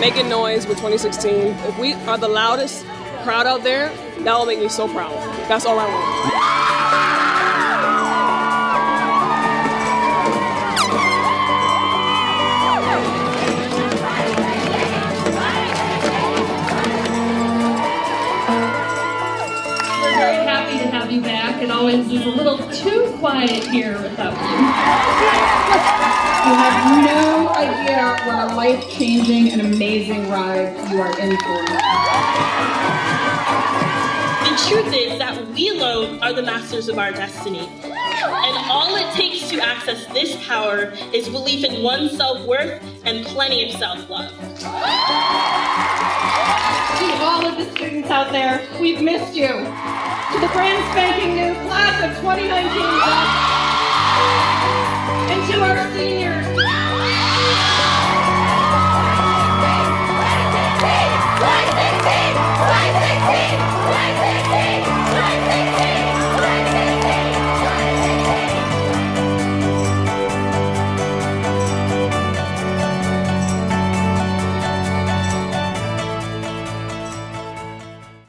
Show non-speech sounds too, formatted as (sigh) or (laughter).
making noise with 2016. If we are the loudest crowd out there, that will make me so proud. That's all I want. We're very happy to have you back. It always is a little too quiet here without you. (laughs) You have no idea what a life-changing and amazing ride you are in for. The truth is that we alone are the masters of our destiny. And all it takes to access this power is belief in one's self worth and plenty of self love. To all of the students out there, we've missed you. To the brand spanking new class of 2019, and to our seniors,